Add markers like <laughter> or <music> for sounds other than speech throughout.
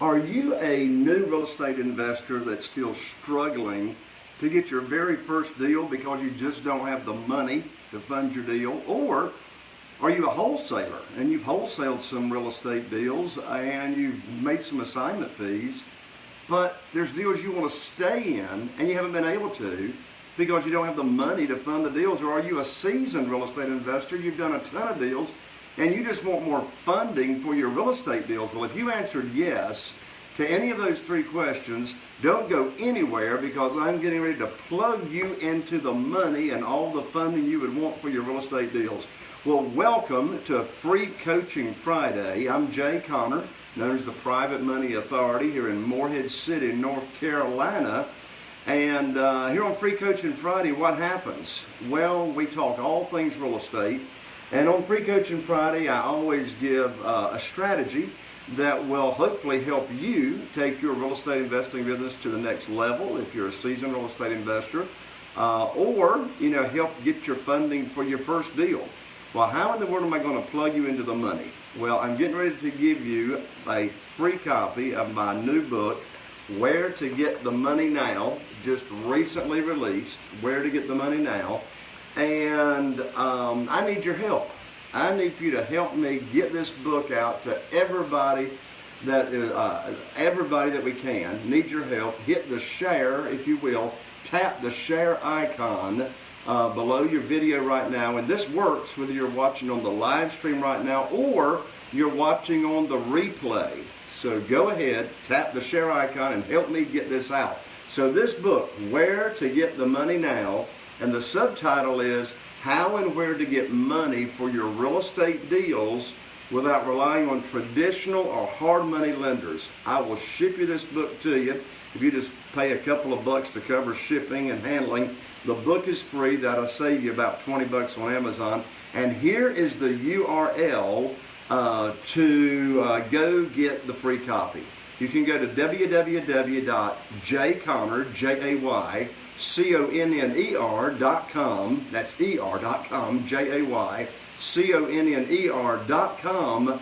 Are you a new real estate investor that's still struggling to get your very first deal because you just don't have the money to fund your deal? Or are you a wholesaler and you've wholesaled some real estate deals and you've made some assignment fees, but there's deals you want to stay in and you haven't been able to because you don't have the money to fund the deals? Or are you a seasoned real estate investor? You've done a ton of deals and you just want more funding for your real estate deals. Well, if you answered yes to any of those three questions, don't go anywhere because I'm getting ready to plug you into the money and all the funding you would want for your real estate deals. Well, welcome to Free Coaching Friday. I'm Jay Conner, known as the Private Money Authority here in Morehead City, North Carolina. And uh, here on Free Coaching Friday, what happens? Well, we talk all things real estate. And on Free Coaching Friday, I always give uh, a strategy that will hopefully help you take your real estate investing business to the next level if you're a seasoned real estate investor, uh, or you know help get your funding for your first deal. Well, how in the world am I going to plug you into the money? Well, I'm getting ready to give you a free copy of my new book, Where to Get the Money Now, just recently released, Where to Get the Money Now and um, I need your help. I need for you to help me get this book out to everybody that uh, everybody that we can. Need your help. Hit the share, if you will. Tap the share icon uh, below your video right now, and this works whether you're watching on the live stream right now or you're watching on the replay. So go ahead, tap the share icon, and help me get this out. So this book, Where to Get the Money Now and the subtitle is How and Where to Get Money for Your Real Estate Deals Without Relying on Traditional or Hard Money Lenders. I will ship you this book to you. If you just pay a couple of bucks to cover shipping and handling, the book is free. That'll save you about 20 bucks on Amazon. And here is the URL uh, to uh, go get the free copy. You can go to www.jayconner, J-A-Y, C-O-N-N-E-R dot com, that's com, J-A-Y, C-O-N-N-E-R dot com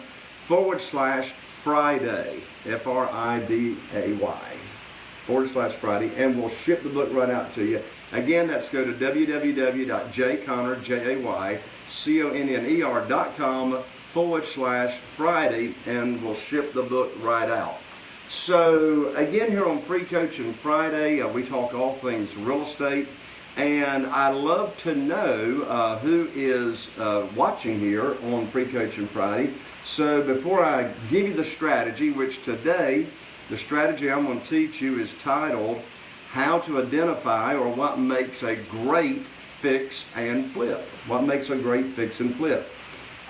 forward slash Friday, F-R-I-D-A-Y, forward slash Friday, and we'll ship the book right out to you. Again, that's go to www.jayconner, J-A-Y, forward slash Friday, and we'll ship the book right out. So again, here on Free Coaching Friday, uh, we talk all things real estate. And I love to know uh, who is uh, watching here on Free Coaching Friday. So before I give you the strategy, which today, the strategy I'm going to teach you is titled How to Identify or What Makes a Great Fix and Flip. What makes a great fix and flip?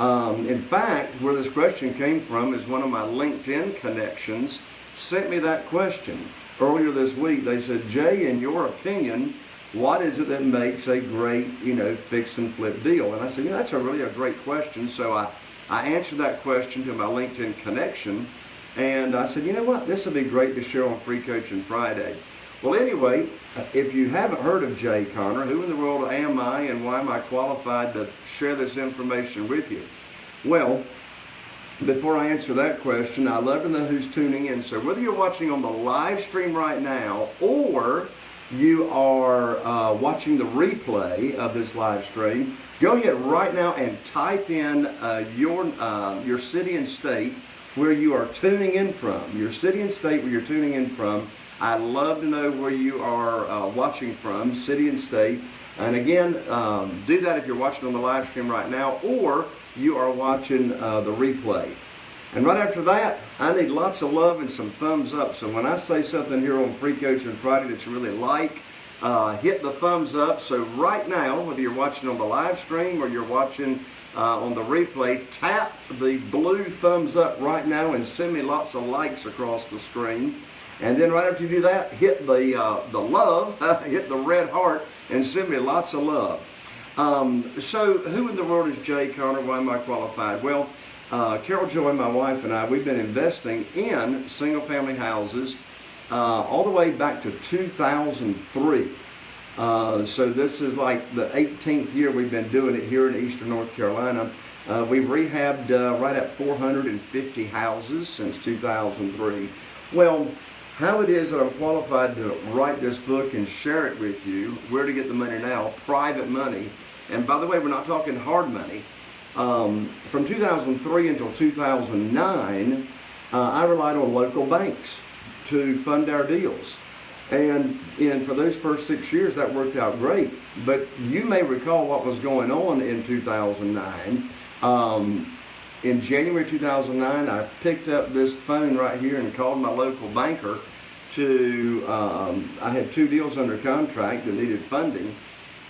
Um, in fact, where this question came from is one of my LinkedIn connections sent me that question earlier this week. They said, Jay, in your opinion, what is it that makes a great, you know, fix and flip deal? And I said, you know, that's a really a great question. So I, I answered that question to my LinkedIn connection. And I said, you know what, this would be great to share on Free Coaching Friday. Well, anyway, if you haven't heard of Jay Conner, who in the world am I and why am I qualified to share this information with you? Well, before I answer that question, I love to know who's tuning in. So whether you're watching on the live stream right now or you are uh, watching the replay of this live stream, go ahead right now and type in uh, your, uh, your city and state where you are tuning in from. Your city and state where you're tuning in from. I'd love to know where you are uh, watching from, city and state. And again, um, do that if you're watching on the live stream right now or you are watching uh, the replay. And right after that, I need lots of love and some thumbs up. So when I say something here on Free Coaching Friday that you really like, uh, hit the thumbs up. So right now, whether you're watching on the live stream or you're watching uh, on the replay, tap the blue thumbs up right now and send me lots of likes across the screen. And then right after you do that, hit the, uh, the love, <laughs> hit the red heart, and send me lots of love. Um, so who in the world is Jay Conner? Why am I qualified? Well, uh, Carol Joy, my wife, and I, we've been investing in single family houses uh, all the way back to 2003. Uh, so this is like the 18th year we've been doing it here in Eastern North Carolina. Uh, we've rehabbed uh, right at 450 houses since 2003. Well, how it is that I'm qualified to write this book and share it with you, where to get the money now, private money. And by the way, we're not talking hard money. Um, from 2003 until 2009, uh, I relied on local banks to fund our deals. And, and for those first six years, that worked out great. But you may recall what was going on in 2009. Um, in January 2009, I picked up this phone right here and called my local banker to, um, I had two deals under contract that needed funding.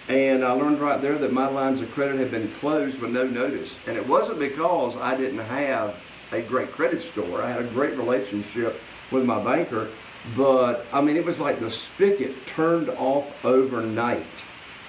And I learned right there that my lines of credit had been closed with no notice. And it wasn't because I didn't have a great credit score. I had a great relationship with my banker. But I mean, it was like the spigot turned off overnight.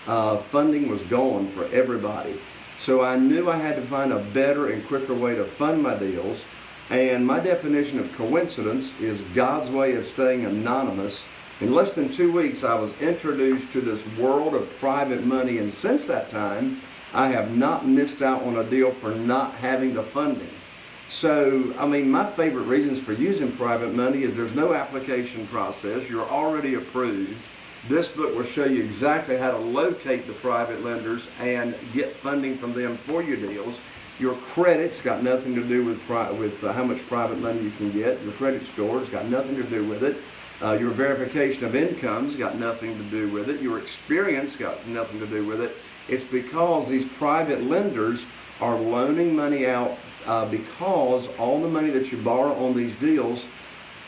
Uh, funding was gone for everybody. So I knew I had to find a better and quicker way to fund my deals. And my definition of coincidence is God's way of staying anonymous. In less than two weeks, I was introduced to this world of private money. And since that time, I have not missed out on a deal for not having the funding. So, I mean, my favorite reasons for using private money is there's no application process. You're already approved. This book will show you exactly how to locate the private lenders and get funding from them for your deals. Your credit's got nothing to do with with uh, how much private money you can get. Your credit score's got nothing to do with it. Uh, your verification of income's got nothing to do with it. Your experience got nothing to do with it. It's because these private lenders are loaning money out uh, because all the money that you borrow on these deals,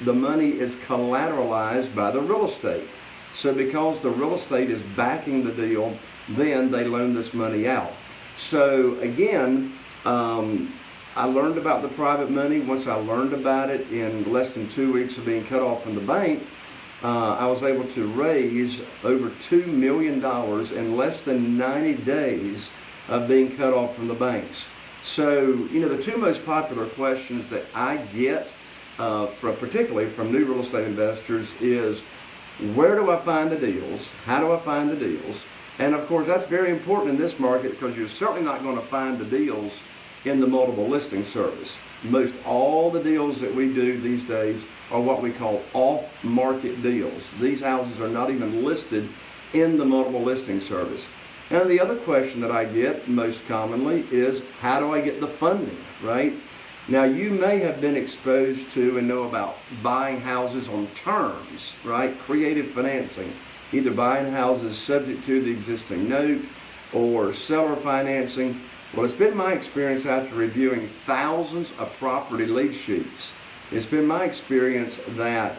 the money is collateralized by the real estate. So because the real estate is backing the deal, then they loan this money out. So again, um, I learned about the private money. Once I learned about it in less than two weeks of being cut off from the bank, uh, I was able to raise over $2 million in less than 90 days of being cut off from the banks. So, you know, the two most popular questions that I get, uh, from, particularly from new real estate investors, is where do I find the deals? How do I find the deals? And of course, that's very important in this market because you're certainly not going to find the deals in the multiple listing service. Most all the deals that we do these days are what we call off market deals. These houses are not even listed in the multiple listing service. And the other question that I get most commonly is how do I get the funding, right? Now, you may have been exposed to and know about buying houses on terms, right? Creative financing, either buying houses subject to the existing note or seller financing. Well, it's been my experience after reviewing thousands of property lead sheets. It's been my experience that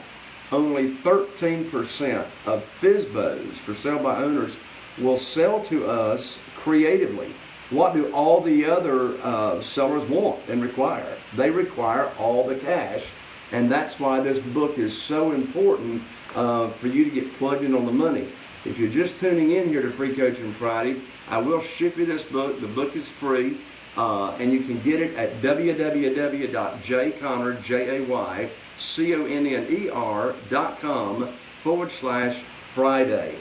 only 13% of FSBOs for sale by owners will sell to us creatively. What do all the other uh, sellers want and require? They require all the cash, and that's why this book is so important uh, for you to get plugged in on the money. If you're just tuning in here to Free Coaching Friday, I will ship you this book. The book is free, uh, and you can get it at www.jayconner.com forward slash Friday.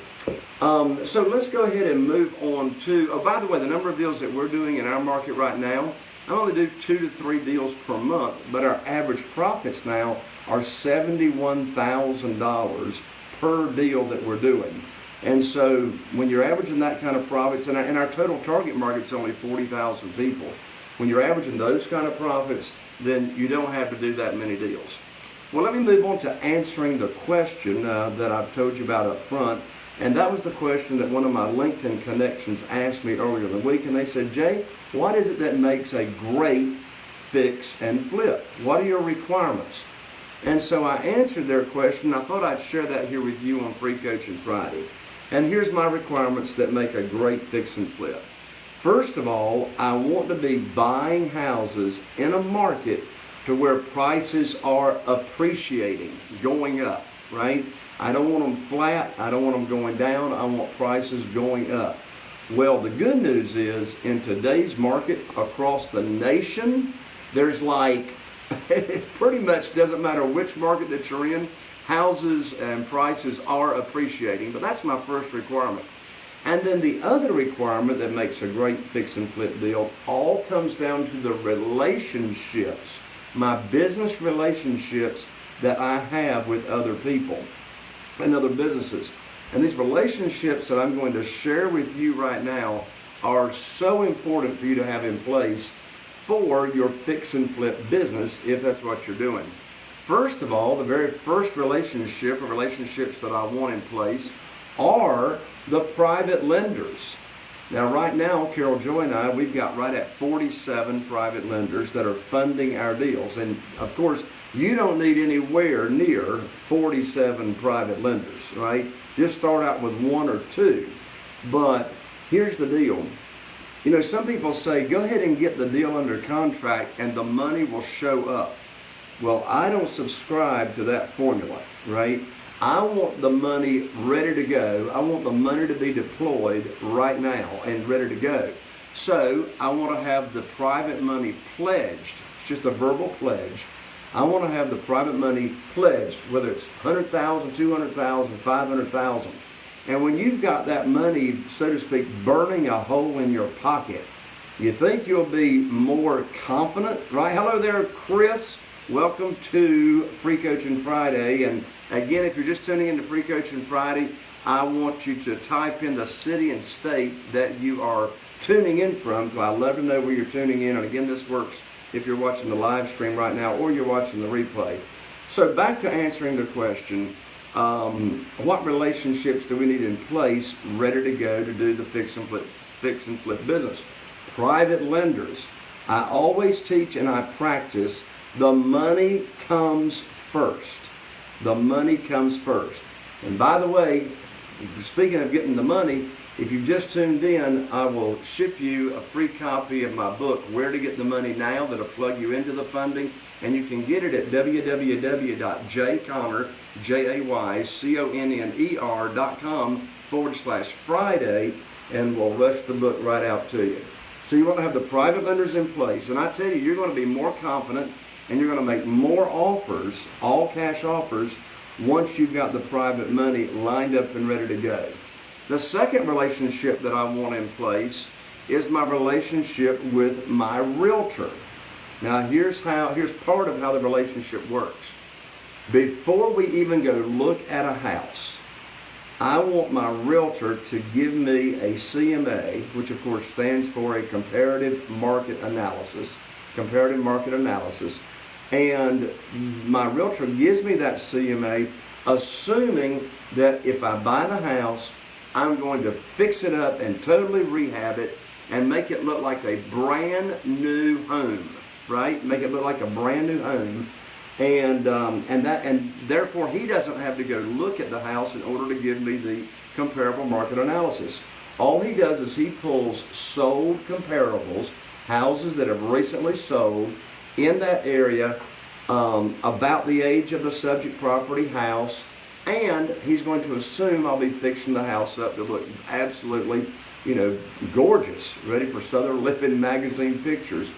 Um, so let's go ahead and move on to, oh, by the way, the number of deals that we're doing in our market right now, I only do two to three deals per month, but our average profits now are $71,000 per deal that we're doing. And so when you're averaging that kind of profits, and our, and our total target market's only 40,000 people, when you're averaging those kind of profits, then you don't have to do that many deals. Well, let me move on to answering the question uh, that I've told you about up front. And that was the question that one of my LinkedIn connections asked me earlier in the week. And they said, Jay, what is it that makes a great fix and flip? What are your requirements? And so I answered their question. I thought I'd share that here with you on Free Coaching Friday. And here's my requirements that make a great fix and flip. First of all, I want to be buying houses in a market to where prices are appreciating, going up, right? I don't want them flat. I don't want them going down. I want prices going up. Well, the good news is in today's market across the nation, there's like, it <laughs> pretty much doesn't matter which market that you're in, houses and prices are appreciating, but that's my first requirement. And then the other requirement that makes a great fix and flip deal all comes down to the relationships, my business relationships that I have with other people and other businesses. And these relationships that I'm going to share with you right now are so important for you to have in place for your fix and flip business if that's what you're doing. First of all, the very first relationship or relationships that I want in place are the private lenders. Now, right now, Carol Joy and I, we've got right at 47 private lenders that are funding our deals. And of course, you don't need anywhere near 47 private lenders, right? Just start out with one or two. But here's the deal. You know, some people say, go ahead and get the deal under contract and the money will show up. Well, I don't subscribe to that formula, right? I want the money ready to go. I want the money to be deployed right now and ready to go. So I want to have the private money pledged. It's just a verbal pledge. I want to have the private money pledged, whether it's 100,000, 200,000, 500,000. And when you've got that money, so to speak, burning a hole in your pocket, you think you'll be more confident, right? Hello there, Chris. Welcome to Free Coaching Friday. And again, if you're just tuning into Free Coaching Friday, I want you to type in the city and state that you are tuning in from. Because I love to know where you're tuning in. And again, this works if you're watching the live stream right now or you're watching the replay. So back to answering the question, um, what relationships do we need in place ready to go to do the fix and flip, fix and flip business? Private lenders. I always teach and I practice the money comes first. The money comes first. And by the way, speaking of getting the money, if you've just tuned in, I will ship you a free copy of my book, Where to Get the Money Now, that'll plug you into the funding. And you can get it at www.jayconner, J-A-Y-C-O-N-N-E-R dot com forward slash Friday, and we'll rush the book right out to you. So you want to have the private lenders in place. And I tell you, you're going to be more confident and you're going to make more offers, all cash offers, once you've got the private money lined up and ready to go. The second relationship that I want in place is my relationship with my realtor. Now here's how here's part of how the relationship works. Before we even go look at a house, I want my realtor to give me a CMA, which of course stands for a comparative market analysis, comparative market analysis, and my realtor gives me that CMA assuming that if I buy the house, I'm going to fix it up and totally rehab it and make it look like a brand new home, right? Make it look like a brand new home. And, um, and, that, and therefore, he doesn't have to go look at the house in order to give me the comparable market analysis. All he does is he pulls sold comparables, houses that have recently sold, in that area um, about the age of the subject property house, and he's going to assume I'll be fixing the house up to look absolutely, you know, gorgeous, ready for Southern Living magazine pictures.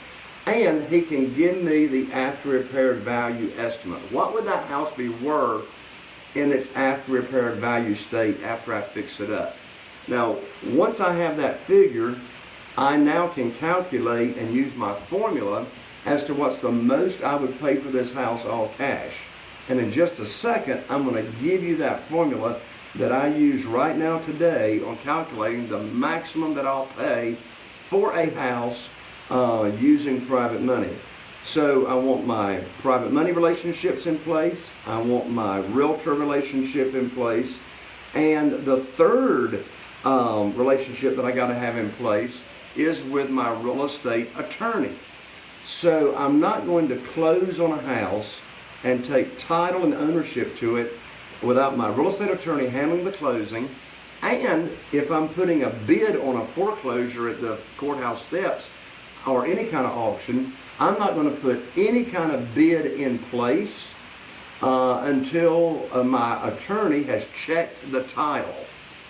And he can give me the after repaired value estimate. What would that house be worth in its after repaired value state after I fix it up? Now, once I have that figure, I now can calculate and use my formula as to what's the most I would pay for this house all cash. And in just a second, I'm going to give you that formula that I use right now today on calculating the maximum that I'll pay for a house uh, using private money. So I want my private money relationships in place. I want my realtor relationship in place. And the third um, relationship that I got to have in place is with my real estate attorney. So I'm not going to close on a house and take title and ownership to it without my real estate attorney handling the closing. And if I'm putting a bid on a foreclosure at the courthouse steps or any kind of auction, I'm not going to put any kind of bid in place uh, until uh, my attorney has checked the title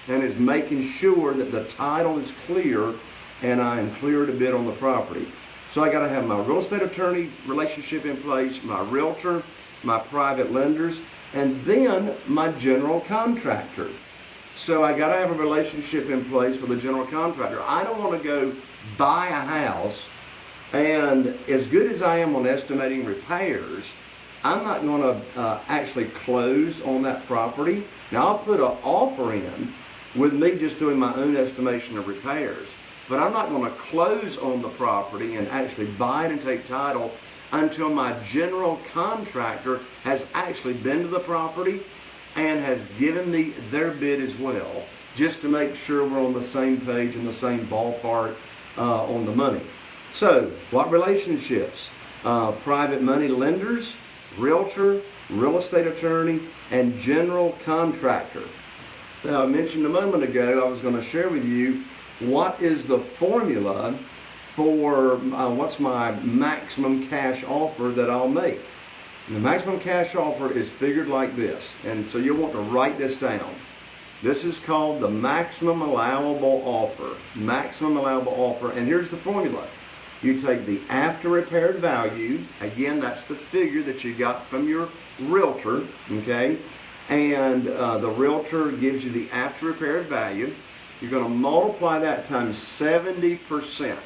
and is making sure that the title is clear and I am clear to bid on the property. So I got to have my real estate attorney relationship in place, my realtor, my private lenders, and then my general contractor. So I got to have a relationship in place with the general contractor. I don't want to go buy a house, and as good as I am on estimating repairs, I'm not going to uh, actually close on that property. Now I'll put an offer in with me just doing my own estimation of repairs, but I'm not going to close on the property and actually buy it and take title until my general contractor has actually been to the property and has given me their bid as well, just to make sure we're on the same page and the same ballpark uh, on the money. So, what relationships? Uh, private money lenders, realtor, real estate attorney, and general contractor. Now, I mentioned a moment ago, I was going to share with you what is the formula for uh, what's my maximum cash offer that I'll make. And the maximum cash offer is figured like this, and so you'll want to write this down. This is called the maximum allowable offer. Maximum allowable offer, and here's the formula. You take the after repaired value, again, that's the figure that you got from your realtor, okay? And uh, the realtor gives you the after repaired value. You're going to multiply that times 70%.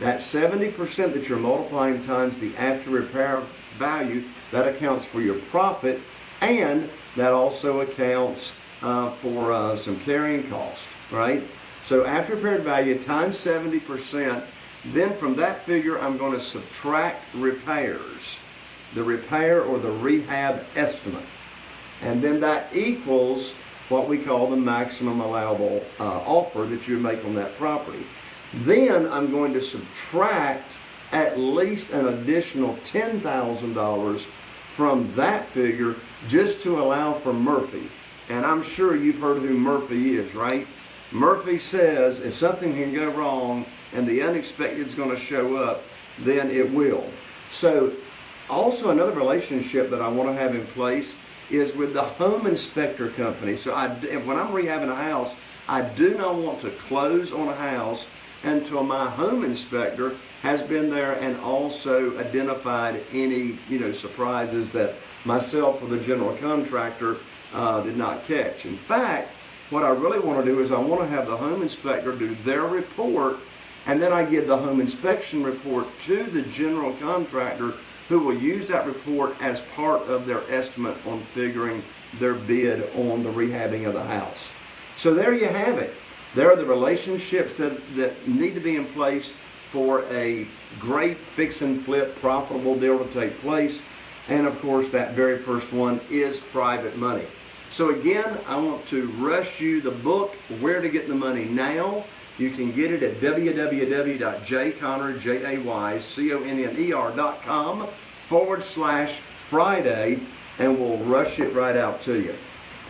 That 70% that you're multiplying times the after repair value, that accounts for your profit and that also accounts uh, for uh, some carrying cost, right? So after repaired value times 70%, then from that figure I'm going to subtract repairs, the repair or the rehab estimate. And then that equals what we call the maximum allowable uh, offer that you make on that property. Then I'm going to subtract at least an additional $10,000 from that figure just to allow for Murphy. And I'm sure you've heard who Murphy is, right? Murphy says if something can go wrong and the unexpected is going to show up, then it will. So, also another relationship that I want to have in place is with the home inspector company. So, I, when I'm rehabbing a house, I do not want to close on a house until my home inspector has been there and also identified any you know surprises that myself or the general contractor uh, did not catch. In fact, what I really want to do is I want to have the home inspector do their report and then I give the home inspection report to the general contractor who will use that report as part of their estimate on figuring their bid on the rehabbing of the house. So there you have it. There are the relationships that, that need to be in place for a great fix and flip profitable deal to take place. And of course, that very first one is private money. So again, I want to rush you the book, Where to Get the Money Now. You can get it at www.jayconner.com forward slash Friday, and we'll rush it right out to you.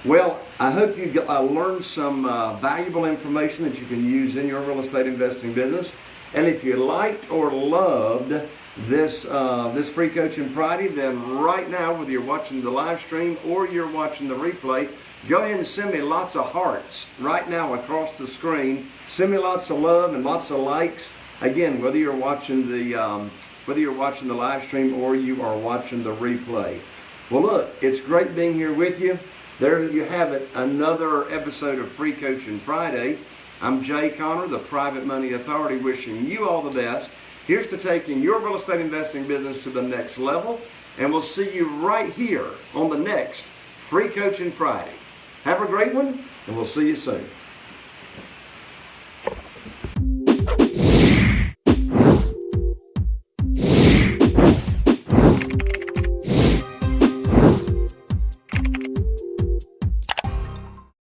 Well, I hope you uh, learned some uh, valuable information that you can use in your real estate investing business. And if you liked or loved this uh, this free coaching Friday, then right now, whether you're watching the live stream or you're watching the replay, go ahead and send me lots of hearts right now across the screen. Send me lots of love and lots of likes. Again, whether you're watching the um, whether you're watching the live stream or you are watching the replay. Well, look, it's great being here with you. There you have it, another episode of Free Coaching Friday. I'm Jay Conner, the Private Money Authority, wishing you all the best. Here's to taking your real estate investing business to the next level, and we'll see you right here on the next Free Coaching Friday. Have a great one, and we'll see you soon.